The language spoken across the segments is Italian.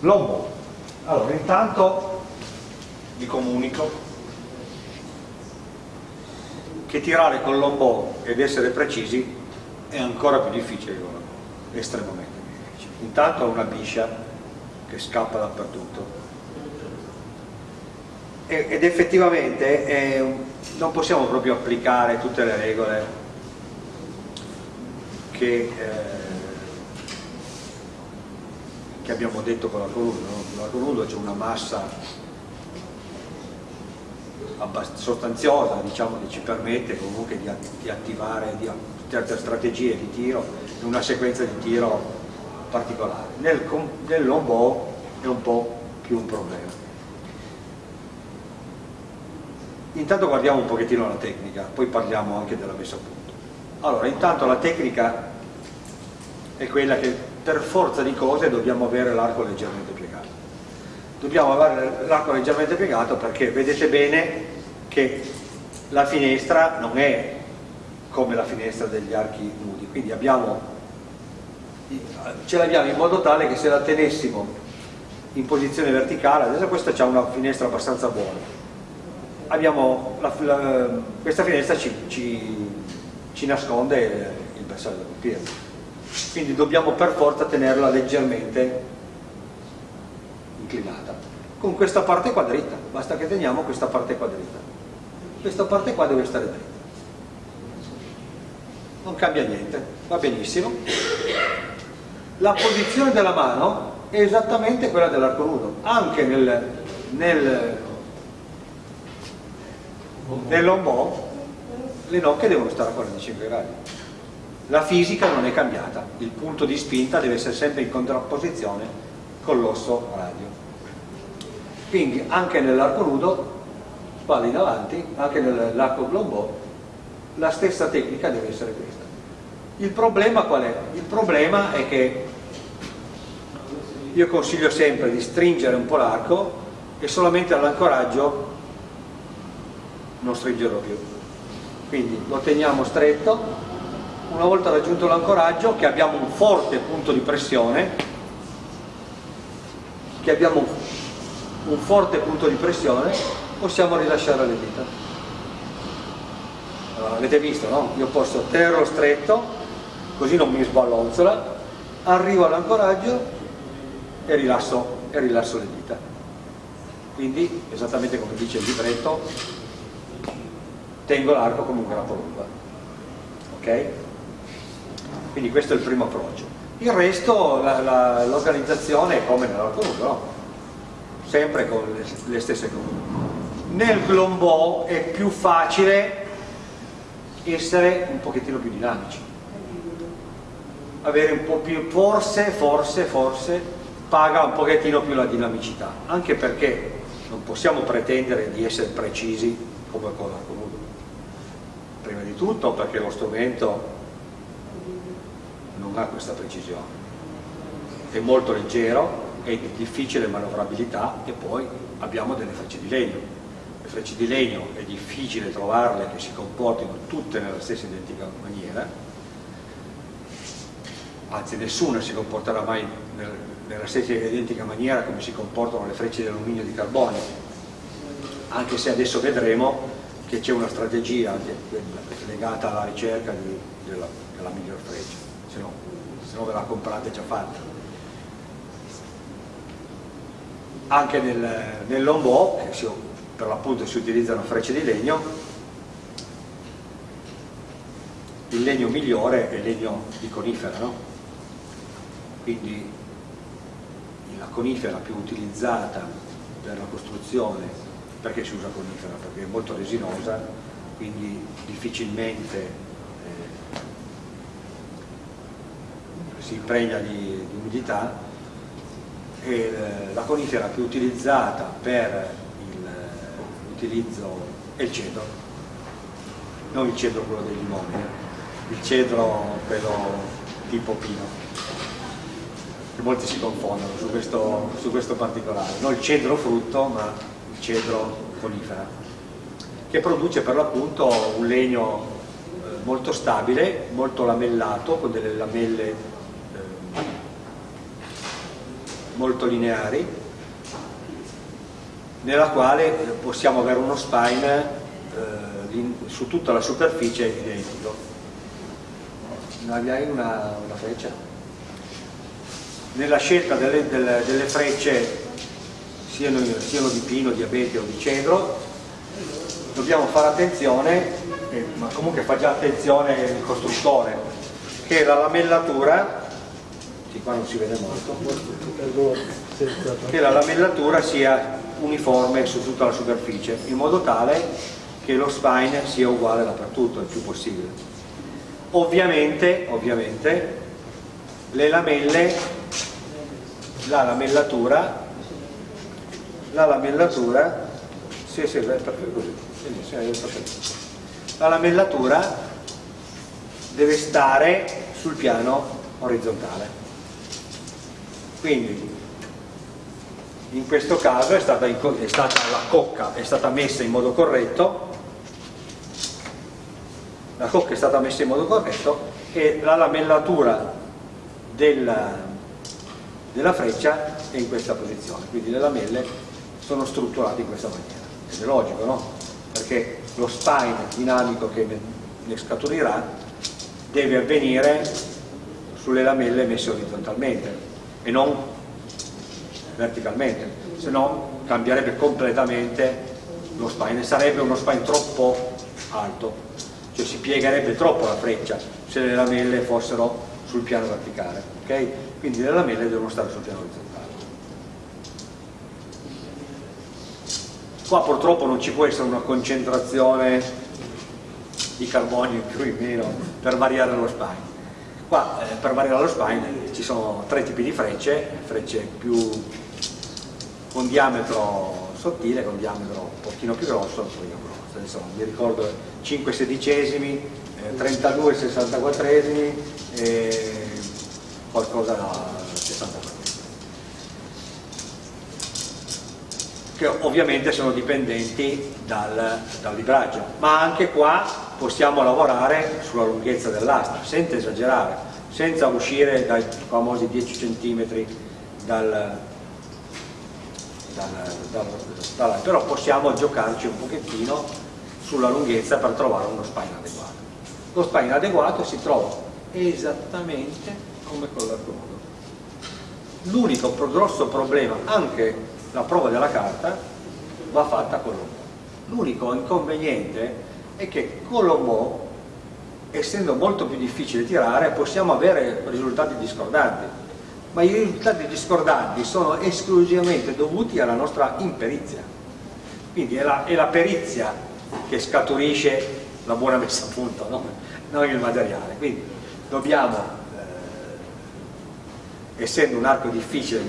Lombò. Allora, intanto vi comunico che tirare con lombò ed essere precisi è ancora più difficile che con lombò, estremamente difficile. Intanto ha una biscia che scappa dappertutto ed effettivamente eh, non possiamo proprio applicare tutte le regole che, eh, che abbiamo detto con l'arco nudo. No? L'arco nudo c'è una massa sostanziosa diciamo, che ci permette comunque di, di attivare di, certe strategie di tiro in una sequenza di tiro particolare. Nel, nel lombò è un po' più un problema. Intanto guardiamo un pochettino la tecnica, poi parliamo anche della messa a punto. Allora, intanto la tecnica è quella che per forza di cose dobbiamo avere l'arco leggermente piegato. Dobbiamo avere l'arco leggermente piegato perché vedete bene che la finestra non è come la finestra degli archi nudi, quindi abbiamo, ce l'abbiamo in modo tale che se la tenessimo in posizione verticale, adesso questa ha una finestra abbastanza buona, abbiamo la, la, questa finestra ci, ci, ci nasconde il bersaglio da colpire quindi dobbiamo per forza tenerla leggermente inclinata. Con questa parte qua dritta. Basta che teniamo questa parte qua dritta. Questa parte qua deve stare dritta. Non cambia niente. Va benissimo. La posizione della mano è esattamente quella dell'arco nudo. Anche nel, nel nell'ombò le nocche devono stare a 45 gradi la fisica non è cambiata. Il punto di spinta deve essere sempre in contrapposizione con l'osso radio. Quindi anche nell'arco nudo spalle in avanti anche nell'arco glombò la stessa tecnica deve essere questa. Il problema qual è? il problema è che io consiglio sempre di stringere un po' l'arco e solamente all'ancoraggio non stringerlo più. Quindi lo teniamo stretto una volta raggiunto l'ancoraggio che abbiamo un forte punto di pressione che abbiamo un forte punto di pressione possiamo rilasciare le dita allora, avete visto no? io posso tenerlo stretto così non mi sballonzola arrivo all'ancoraggio e rilasso, e rilasso le dita quindi esattamente come dice il libretto tengo l'arco come un grappolunga ok? Quindi questo è il primo approccio. Il resto l'organizzazione è come nell'arco lungo no? sempre con le, le stesse cose. Nel glombò è più facile essere un pochettino più dinamici. Avere un po' più forse, forse, forse paga un pochettino più la dinamicità anche perché non possiamo pretendere di essere precisi come con l'arco nudo prima di tutto perché lo strumento non ha questa precisione. È molto leggero è di difficile manovrabilità e poi abbiamo delle frecce di legno. Le frecce di legno è difficile trovarle che si comportino tutte nella stessa identica maniera. Anzi nessuna si comporterà mai nella stessa identica maniera come si comportano le frecce di alluminio e di carbonio. Anche se adesso vedremo che c'è una strategia legata alla ricerca della, della, miglior freccia, se no, se no ve la comprate già fatta. Anche nel, nel lombò, si, per l'appunto si utilizzano frecce di legno, il legno migliore è il legno di conifera, no? quindi la conifera più utilizzata per la costruzione perché si usa conifera? Perché è molto resinosa, quindi difficilmente eh, si impregna di, di umidità e eh, la conifera più utilizzata per l'utilizzo è il cedro, non il cedro quello dei limoni, eh. il cedro quello tipo pino che molti si confondono su questo, su questo particolare, non il cedro frutto ma cedro conifera, che produce per l'appunto un legno eh, molto stabile, molto lamellato, con delle lamelle eh, molto lineari nella quale possiamo avere uno spine eh, su tutta la superficie identico hai una, una freccia? nella scelta delle, delle, delle frecce siano, siano, di pino, di abete o di cedro dobbiamo fare attenzione eh, ma comunque fa già attenzione il costruttore che la lamellatura sì, qua non si vede molto. Che la lamellatura sia uniforme su tutta la superficie in modo tale che lo spine sia uguale dappertutto il più possibile. Ovviamente, ovviamente le lamelle la lamellatura la lamellatura sì, sì, così. La lamellatura deve stare sul piano orizzontale quindi in questo caso è stata, è stata, la cocca è stata messa in modo corretto. La cocca è stata messa in modo corretto e la lamellatura della, della freccia è in questa posizione. Quindi le lamelle sono strutturate in questa maniera. Ed è logico no? perché lo spine dinamico che ne scaturirà deve avvenire sulle lamelle messe orizzontalmente e non verticalmente, se no cambierebbe completamente lo spine, sarebbe uno spine troppo alto, cioè si piegherebbe troppo la freccia se le lamelle fossero sul piano verticale, ok? Quindi le lamelle devono stare sul piano orizzontale. Qua purtroppo non ci può essere una concentrazione di carbonio in più o in meno per variare lo spine. Qua eh, per variare lo spine ci sono tre tipi di frecce, frecce più con diametro sottile, con diametro un pochino più grosso, un pochino grosso. Insomma, mi ricordo 5 sedicesimi, eh, 32 64esimi e qualcosa da che ovviamente sono dipendenti dal, dal libraggio ma anche qua possiamo lavorare sulla lunghezza dell'asta senza esagerare senza uscire dai famosi 10 cm dal, dal, dal, dal, però possiamo giocarci un pochettino sulla lunghezza per trovare uno spine adeguato. Lo spine adeguato si trova esattamente come con l'arcomodo. L'unico grosso problema, anche la prova della carta, va fatta con l'ombò. L'unico inconveniente è che con l'ombò, essendo molto più difficile tirare, possiamo avere risultati discordanti ma i risultati discordanti sono esclusivamente dovuti alla nostra imperizia. Quindi è la, è la perizia che scaturisce la buona messa a punto, no? non il materiale. Quindi dobbiamo, essendo un arco difficile di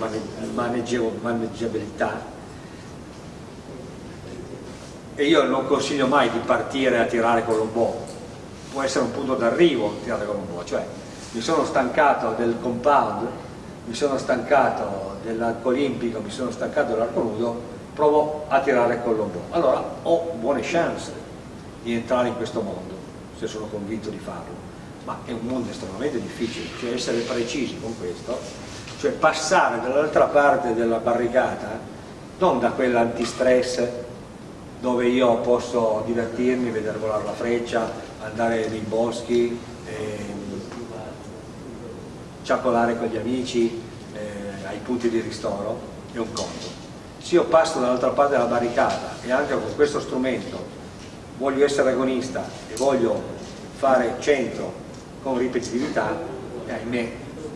maneggiabilità, e io non consiglio mai di partire a tirare con l'ombò, può essere un punto d'arrivo tirare con l'ombò, cioè mi sono stancato del compound mi sono stancato dell'arco olimpico, mi sono stancato dell'arco nudo, provo a tirare con l'ombò. Allora ho buone chance di entrare in questo mondo, se sono convinto di farlo. Ma è un mondo estremamente difficile, cioè essere precisi con questo, cioè passare dall'altra parte della barricata, non da quella antistress dove io posso divertirmi, vedere volare la freccia, andare nei boschi, eh, ciacolare con gli amici eh, ai punti di ristoro è un conto. Se io passo dall'altra parte della barricata e anche con questo strumento voglio essere agonista e voglio fare centro con ripetitività, eh, ahimè,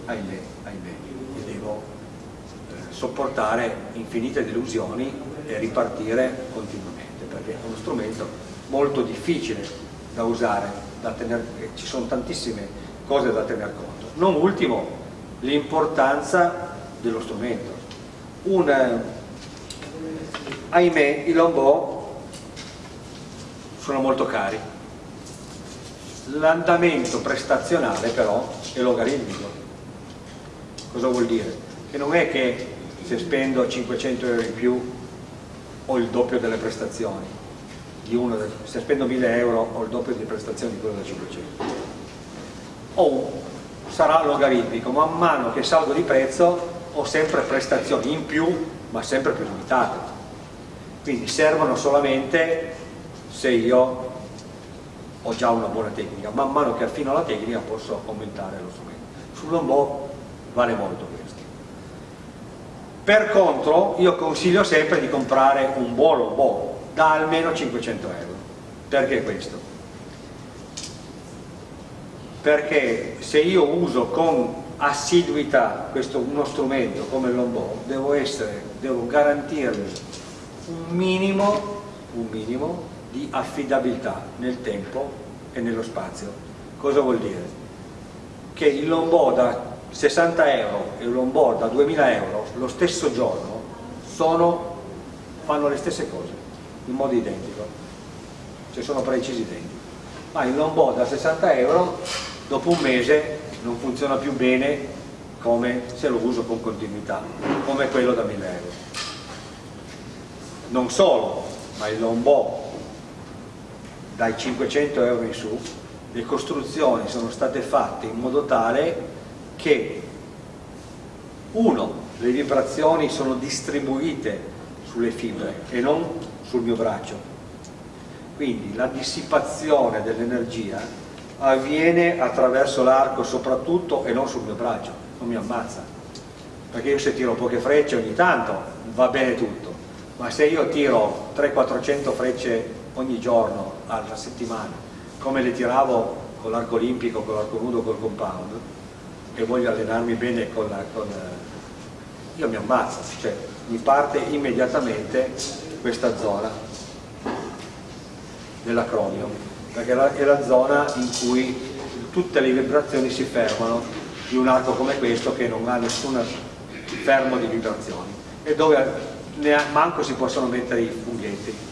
ahimè, ahimè, e devo eh, sopportare infinite delusioni e ripartire continuamente, perché è uno strumento molto difficile da usare, da tenere, ci sono tantissime cose da tener conto non ultimo l'importanza dello strumento. Un, eh, ahimè i lombò sono molto cari, l'andamento prestazionale però è logaritmico. Cosa vuol dire? Che non è che se spendo 500 euro in più ho il doppio delle prestazioni, uno, se spendo 1000 euro ho il doppio di prestazioni di quello da 500. Ho sarà logaritmico, man mano che salgo di prezzo ho sempre prestazioni in più ma sempre più limitate quindi servono solamente se io ho già una buona tecnica. Man mano che affino la tecnica posso aumentare lo strumento. Sull'onboard vale molto questo. Per contro io consiglio sempre di comprare un buon onboard da almeno 500 euro. Perché questo? perché se io uso con assiduità questo, uno strumento come l'onboard devo, devo garantirmi un minimo, un minimo di affidabilità nel tempo e nello spazio. Cosa vuol dire? che il longboard da 60 euro e il longboard da 2000 euro lo stesso giorno sono, fanno le stesse cose in modo identico. Cioè sono precisi identici. Ma il longboard da 60 euro dopo un mese non funziona più bene come se lo uso con continuità come quello da 1000 euro. Non solo ma il longboard dai 500 euro in su le costruzioni sono state fatte in modo tale che uno, le vibrazioni sono distribuite sulle fibre e non sul mio braccio. Quindi la dissipazione dell'energia avviene attraverso l'arco soprattutto e non sul mio braccio non mi ammazza. Perché io se tiro poche frecce ogni tanto va bene tutto ma se io tiro 300-400 frecce ogni giorno alla settimana come le tiravo con l'arco olimpico, con l'arco nudo, col compound e voglio allenarmi bene con, la, con io mi ammazzo, cioè mi parte immediatamente questa zona dell'acromio perché è la zona in cui tutte le vibrazioni si fermano di un arco come questo che non ha nessun fermo di vibrazioni e dove manco si possono mettere i funghetti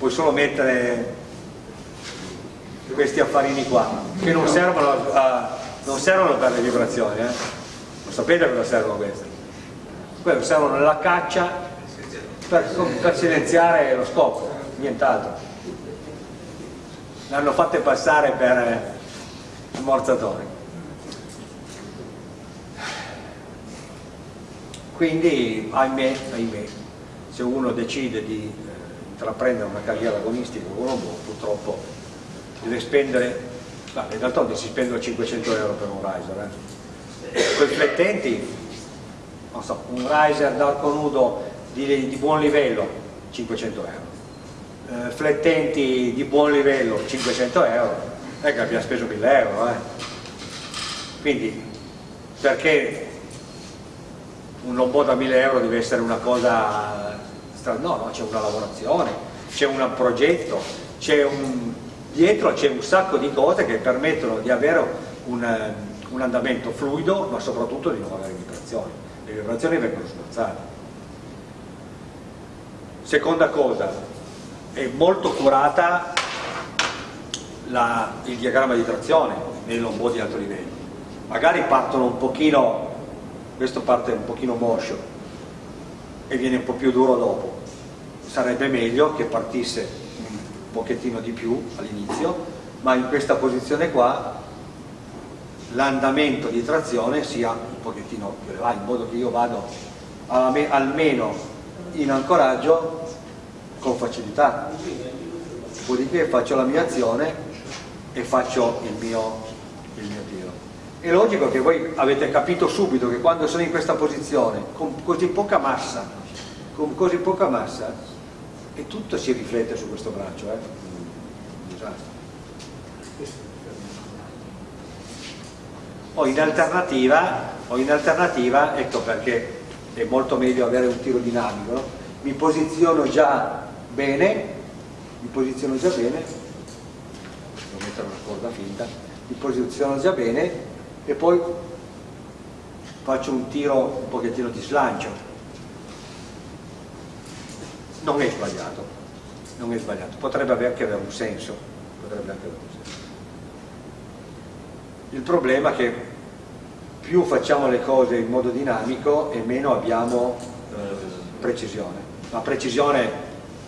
puoi solo mettere questi affarini qua che non servono, a, non servono per le vibrazioni eh? non sapete cosa servono questi quello servono nella caccia per, per silenziare lo scopo nient'altro. L'hanno fatte passare per ammorzatori. Quindi ahimè, ahimè se uno decide di intraprendere una carriera agonistica con un robot purtroppo deve spendere, in realtà si spendono 500 euro per un riser, eh. con i flettenti, so, un riser d'arco nudo di, di, buon livello, 500 euro, eh, flettenti di buon livello, 500 euro, è che abbiamo speso 1000 euro, eh. quindi perché un lombò da 1000 euro deve essere una cosa no, no, c'è una lavorazione, c'è un progetto, un, dietro c'è un sacco di cose che permettono di avere un, un andamento fluido ma soprattutto di non avere vibrazioni le vibrazioni vengono smorzate seconda cosa è molto curata la, il diagramma di trazione nei lombò di alto livello magari partono un pochino questo parte un pochino moscio e viene un po' più duro dopo sarebbe meglio che partisse pochettino di più all'inizio, ma in questa posizione qua l'andamento di trazione sia un pochettino più elevato, in modo che io vado almeno in ancoraggio con facilità. Dopodiché faccio la mia azione e faccio il mio. È logico che voi avete capito subito che quando sono in questa posizione, con così poca massa, con così poca massa, e tutto si riflette su questo braccio, eh? O in alternativa, o in alternativa, ecco perché è molto meglio avere un tiro dinamico, no? mi posiziono già bene, mi posiziono già bene, devo mettere una corda finta, mi posiziono già bene e poi faccio un tiro un pochettino di slancio, non è sbagliato, non è sbagliato, potrebbe anche avere un senso, potrebbe anche avere un senso. Il problema è che più facciamo le cose in modo dinamico e meno abbiamo eh, precisione. Ma precisione,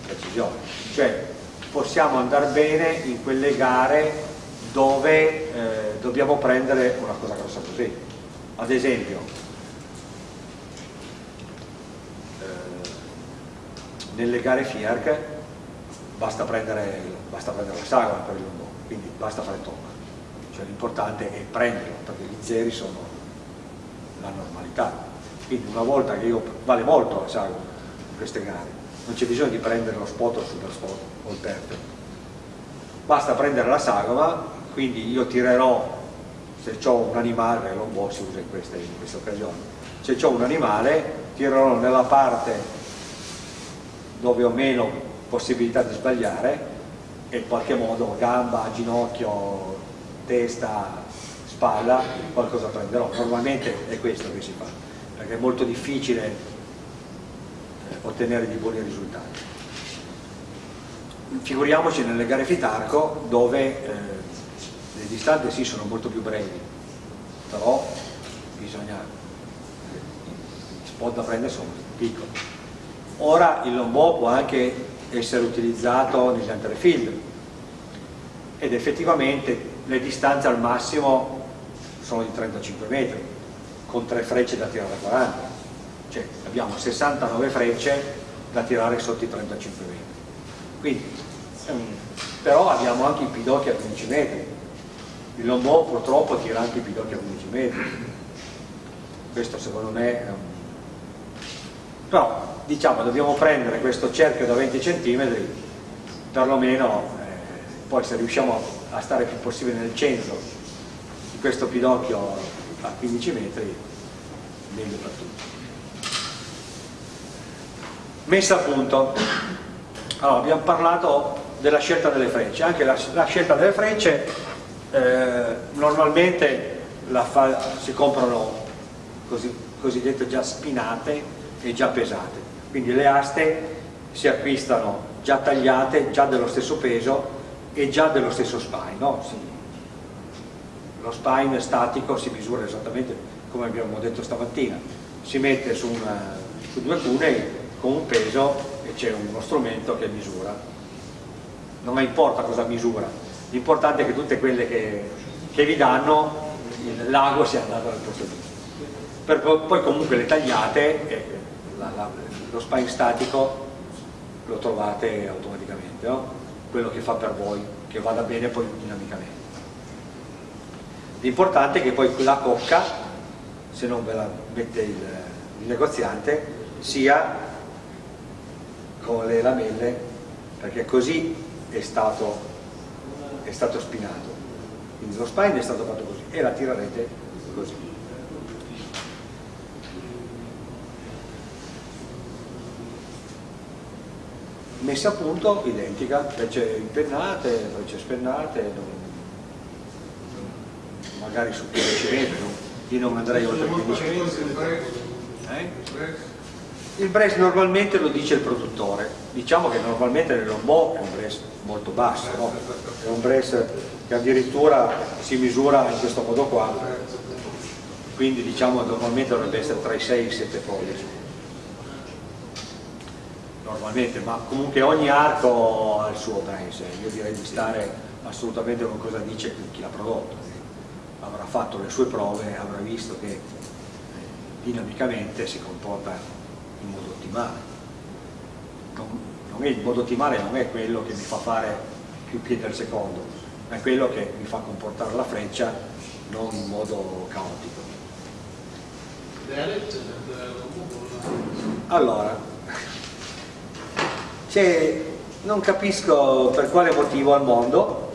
precisione, cioè possiamo andare bene in quelle gare dove eh, dobbiamo prendere una cosa grossa così. Ad esempio, eh, nelle gare FIARC basta prendere, basta prendere la sagoma per il lungo, quindi basta fare tocca. Cioè l'importante è prenderlo, perché gli zeri sono la normalità. Quindi una volta che io, vale molto la sagoma in queste gare, non c'è bisogno di prendere lo spot o il super spot o il perfetto basta prendere la sagoma quindi io tirerò, se ho un animale, lombò si usa in queste, in queste occasioni, se ho un animale tirerò nella parte dove ho meno possibilità di sbagliare e in qualche modo gamba, ginocchio, testa, spalla, qualcosa prenderò. Normalmente è questo che si fa, perché è molto difficile eh, ottenere di buoni risultati. Figuriamoci nelle gare fitarco dove eh, distanze sì sono molto più brevi, però bisogna, gli spot da prendere sono piccoli. Ora il lombò può anche essere utilizzato negli field ed effettivamente le distanze al massimo sono di 35 metri con tre frecce da tirare a 40 cioè abbiamo 69 frecce da tirare sotto i 35 metri. Quindi ehm, però abbiamo anche i pidocchi a 15 metri il lombò purtroppo tira anche i pidocchi a 15 metri. Questo secondo me è un però diciamo dobbiamo prendere questo cerchio da 20 cm perlomeno eh, poi se riusciamo a stare più possibile nel centro di questo pidocchio a 15 metri meglio per tutti. Messa a punto. Allora abbiamo parlato della scelta delle frecce. Anche la, la scelta delle frecce eh, normalmente si comprano così, cosiddette già spinate e già pesate. Quindi le aste si acquistano già tagliate, già dello stesso peso e già dello stesso spine. No? Si, lo spine statico si misura esattamente come abbiamo detto stamattina, si mette su, una, su due cunei con un peso e c'è uno strumento che misura. Non importa cosa misura, l'importante è che tutte quelle che, che vi danno l'ago sia andato nel posto giusto. Poi comunque le tagliate eh, la, la, lo spine statico lo trovate automaticamente, no? quello che fa per voi, che vada bene poi dinamicamente. L'importante è che poi la cocca, se non ve la mette il, il negoziante, sia con le lamelle, perché così è stato, è stato spinato. Quindi lo spine è stato fatto così e la tirerete così. messa a punto identica, frecce impennate, frecce spennate, magari su 15 metri, io non andrei oltre 15 metri. Eh? Il brace normalmente lo dice il produttore, diciamo che normalmente nel lombò è un brace molto basso, no? è un brace che addirittura si misura in questo modo qua, quindi diciamo normalmente dovrebbe essere tra i 6 e i 7 pollici normalmente, ma comunque ogni arco ha il suo price, io direi di stare assolutamente con cosa dice chi l'ha prodotto, avrà fatto le sue prove, avrà visto che eh, dinamicamente si comporta in modo ottimale. Non, non è, il modo ottimale non è quello che mi fa fare più piedi al secondo, ma è quello che mi fa comportare la freccia non in modo caotico. Allora, cioè, non capisco per quale motivo al mondo,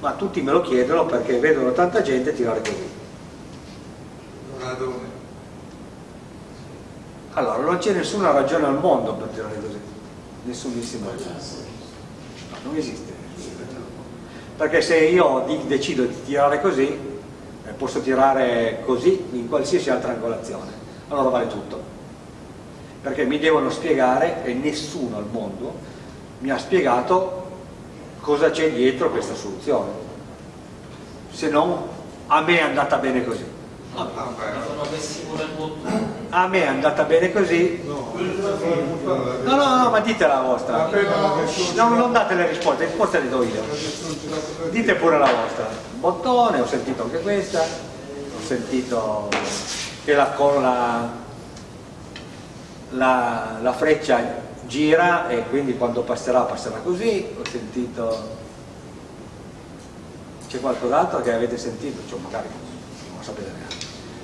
ma tutti me lo chiedono perché vedono tanta gente tirare così. Allora, non c'è nessuna ragione al mondo per tirare così, nessunissima ragione. No, non esiste. Perché se io decido di tirare così, eh, posso tirare così in qualsiasi altra angolazione, allora vale tutto. Perché mi devono spiegare e nessuno al mondo mi ha spiegato cosa c'è dietro questa soluzione. Se non a me è andata bene così a me è andata bene così. No no no ma dite la vostra. No, non date le risposte, le risposte le do io. Dite pure la vostra. Bottone, ho sentito anche questa. Ho sentito che la, la la, la freccia gira e quindi quando passerà passerà così. Ho sentito c'è qualcos'altro che avete sentito? Cioè magari non sapete neanche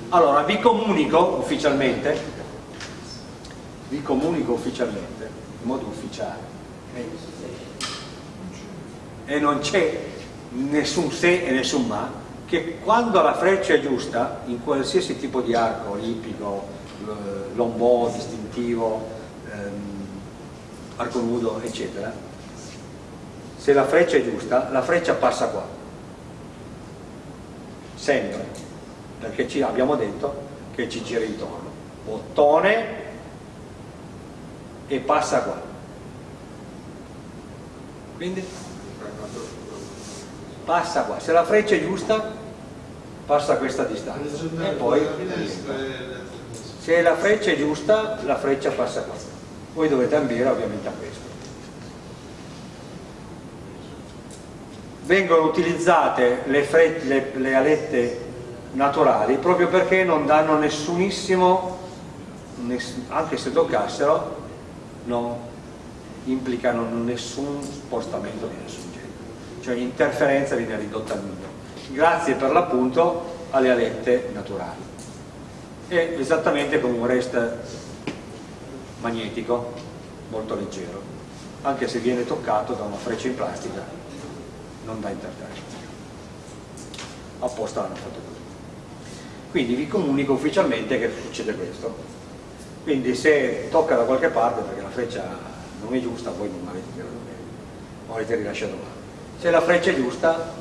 allora vi comunico ufficialmente vi comunico ufficialmente in modo ufficiale e non c'è nessun se e nessun ma che quando la freccia è giusta in qualsiasi tipo di arco olimpico lombò, distintivo ehm, arco nudo eccetera se la freccia è giusta la freccia passa qua. Sempre perché ci abbiamo detto che ci gira intorno. Bottone e passa qua. Quindi passa qua. Se la freccia è giusta passa questa distanza. E poi se la freccia è giusta la freccia passa qua. Voi dovete ambire ovviamente a questo. Vengono utilizzate le, le, le alette naturali proprio perché non danno nessunissimo ness, anche se toccassero non implicano nessun spostamento di nessun genere. Cioè l'interferenza viene ridotta al minimo. Grazie per l'appunto alle alette naturali. È esattamente come un rest magnetico molto leggero anche se viene toccato da una freccia in plastica non dà interferenza. Apposta l'hanno fatto così quindi vi comunico ufficialmente che succede questo. Quindi se tocca da qualche parte perché la freccia non è giusta voi non l'avete tirato bene o avete rilasciato male. Se la freccia è giusta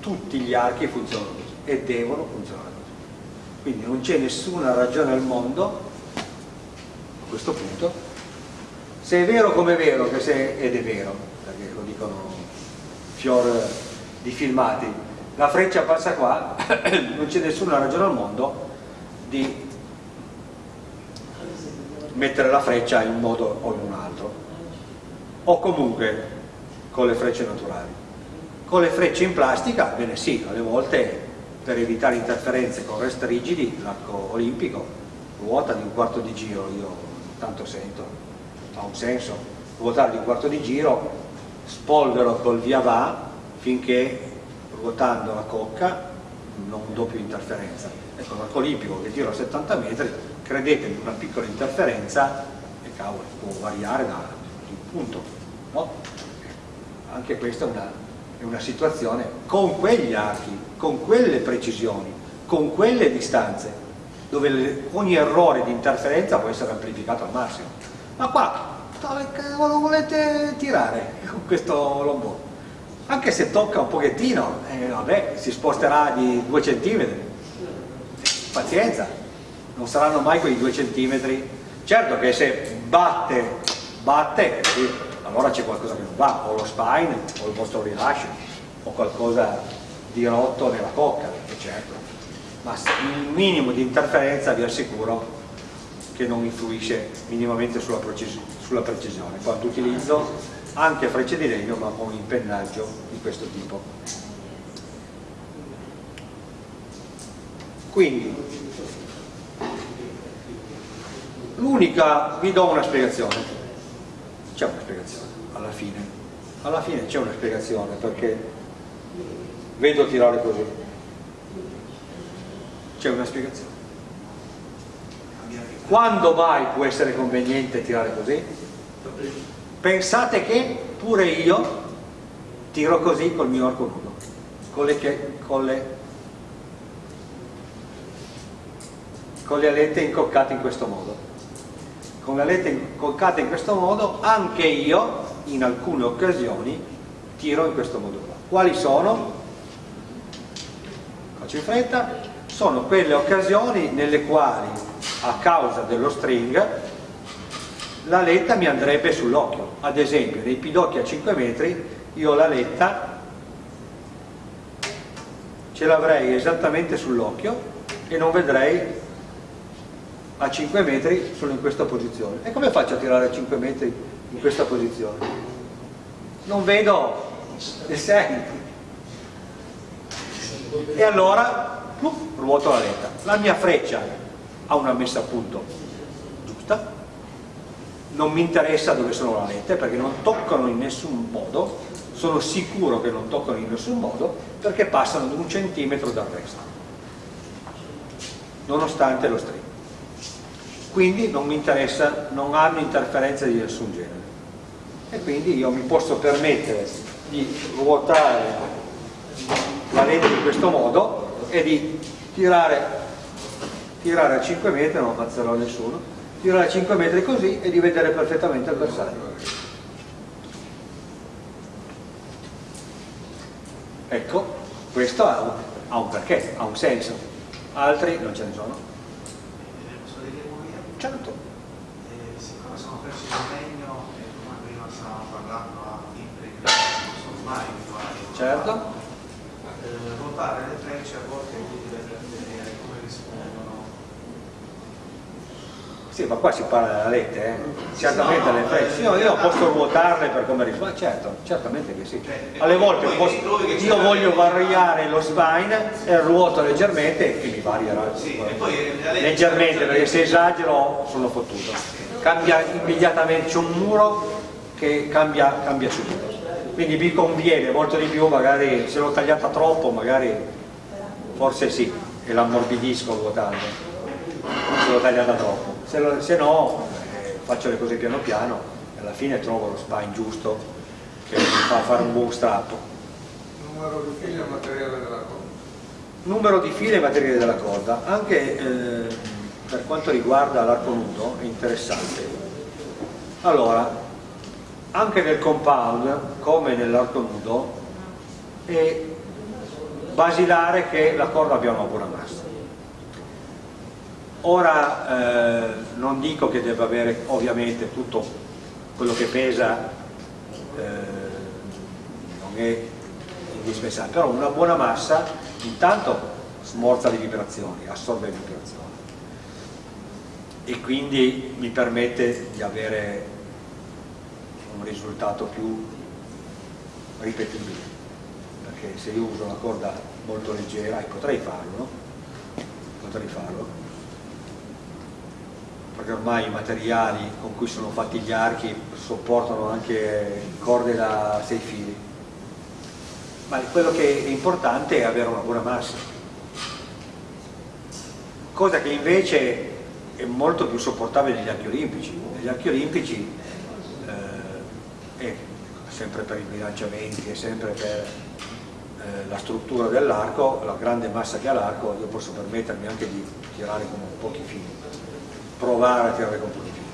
tutti gli archi funzionano così e devono funzionare così. Quindi non c'è nessuna ragione al mondo a questo punto se è vero come è vero che se, ed è vero perché lo dicono fior di filmati la freccia passa qua, non c'è nessuna ragione al mondo di mettere la freccia in un modo o in un altro. O comunque con le frecce naturali. Con le frecce in plastica, bene sì, alle volte per evitare interferenze con rest rigidi l'arco olimpico ruota di un quarto di giro io tanto sento, ha un senso ruotare di un quarto di giro spolvero col via va finché ruotando la cocca non do interferenza. Ecco l'arco olimpico che tiro a 70 metri credetemi una piccola interferenza e cavolo può variare da un punto no? anche questa è una, è una situazione con quegli archi con quelle precisioni con quelle distanze dove ogni errore di interferenza può essere amplificato al massimo. Ma qua dove cavolo volete tirare con questo lombone anche se tocca un pochettino, eh, vabbè, si sposterà di due centimetri, pazienza, non saranno mai quei due centimetri, certo che se batte, batte, allora c'è qualcosa che non va, o lo spine, o il vostro rilascio, o qualcosa di rotto nella cocca, certo, ma il minimo di interferenza vi assicuro che non influisce minimamente sulla, sulla precisione. Quando utilizzo anche frecce di legno ma con impennaggio di questo tipo. Quindi l'unica vi do una spiegazione. C'è una spiegazione alla fine. Alla fine c'è una spiegazione perché vedo tirare così. C'è una spiegazione. Quando mai può essere conveniente tirare così? Pensate che pure io tiro così col mio arco nudo con le, con le, con le alette incoccate in questo modo. Con le alette incoccate in questo modo anche io in alcune occasioni tiro in questo modo qua. Quali sono? faccio in fretta. Sono quelle occasioni nelle quali a causa dello string la letta mi andrebbe sull'occhio. Ad esempio nei pidocchi a 5 metri io la letta ce l'avrei esattamente sull'occhio e non vedrei a 5 metri solo in questa posizione. E come faccio a tirare a 5 metri in questa posizione? non vedo il 6 e allora pluff, ruoto la letta. La mia freccia ha una messa a punto giusta non mi interessa dove sono le alette perché non toccano in nessun modo, sono sicuro che non toccano in nessun modo perché passano di un centimetro dal resto, nonostante lo string. Quindi non mi interessa, non hanno interferenze di nessun genere. E quindi io mi posso permettere di ruotare la lente in questo modo e di tirare, tirare a 5 metri, non ammazzerò nessuno, tirare a 5 metri così e di vedere perfettamente il bersaglio. Ecco, questo ha un, ha un perché, ha un senso, altri non ce ne sono. Certo. Siccome sono perso l'impegno e come prima stavamo parlando a libri che non sono mai abituati a Certo. eh, ruotare le frecce a volte è utile per vedere come rispondono. Sì, ma qua si parla della lette, eh? certamente no, le frecce. Io, io posso ruotarle per come risponde, certo, certamente che sì. Alle volte posso- io voglio variare lo spine e ruoto leggermente e mi varierà leggermente perché se esagero sono fottuto. Cambia immediatamente, c'è un muro che cambia, cambia subito. Quindi mi conviene molto di più, magari se l'ho tagliata troppo, magari forse sì, e l'ammorbidisco ruotando se l'ho tagliata troppo se, lo- se no eh, faccio le cose piano piano e alla fine trovo lo spine giusto che mi fa fare un buon strappo Numero di figli e materiale della corda. numero di file e materiale della corda. Anche eh, per quanto riguarda l'arco nudo è interessante. Allora anche nel compound come nell'arco nudo è basilare che la corda abbia una buona massa Ora eh, non dico che debba avere ovviamente tutto quello che pesa, eh, non è indispensabile, però una buona massa intanto smorza le vibrazioni, assorbe le vibrazioni e quindi mi permette di avere un risultato più ripetibile, perché se io uso una corda molto leggera, e potrei farlo, no? potrei farlo, perché ormai i materiali con cui sono fatti gli archi sopportano anche corde da 6 fili. Ma quello che è importante è avere una buona massa. Cosa che invece è molto più sopportabile negli archi olimpici. Negli archi olimpici eh, è sempre per i bilanciamenti e sempre per eh, la struttura dell'arco la grande massa che ha l'arco io posso permettermi anche di tirare con pochi fili provare pochi fili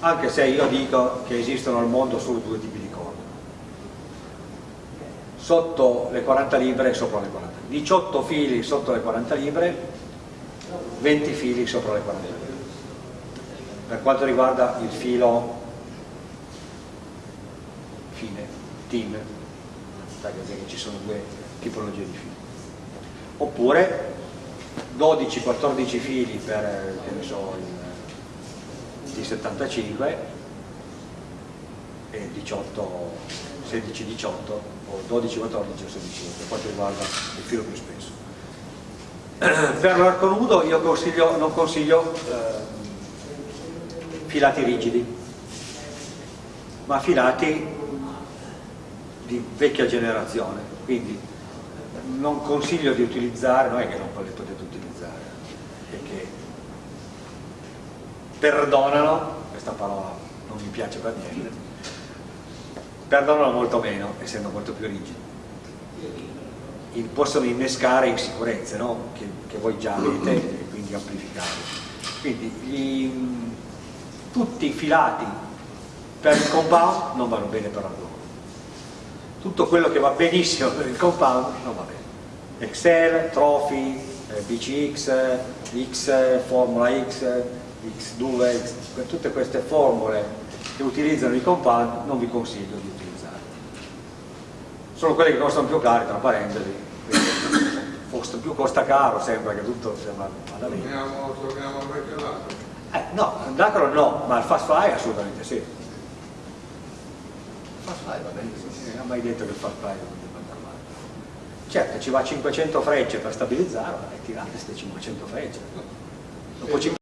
anche se io dico che esistono al mondo solo due tipi di corde sotto le 40 libre e sopra le 40 18 fili sotto le 40 libre 20 fili sopra le 40 libre. Per quanto riguarda il filo fine, team ci sono due tipologie di fili. Oppure 12-14 fili per che ne so, il di 75 e 18, 16-18 o 12-14 o 16 per quanto riguarda il filo più spesso. Per l'arco nudo io consiglio, non consiglio eh, filati rigidi, ma filati di vecchia generazione, quindi non consiglio di utilizzare, non è che non li potete utilizzare, è che perdonano, questa parola non mi piace per niente, perdonano molto meno, essendo molto più rigidi. Possono innescare insicurezze no? che, che voi già avete e quindi amplificare. Quindi gli- tutti i filati per il compound non vanno bene per l'argomento. Tutto quello che va benissimo per il compound non va bene. Excel, Trophy, eh, BCX, X, Formula X, X2, X, tutte queste formule che utilizzano i compound non vi consiglio di utilizzare. Sono quelle che costano più cari, tra parentesi, costa- più costa caro sembra che tutto sembra vada bene. Torniamo, al vecchio lato. Eh, no, Dacron no, ma il Fast Fly assolutamente sì. Il Fast Fly va bene, sì, non ha mai detto che il Fast Fly non debba andare male. Certo, ci va 500 frecce per stabilizzarlo, e tirate queste 500 frecce. Dopo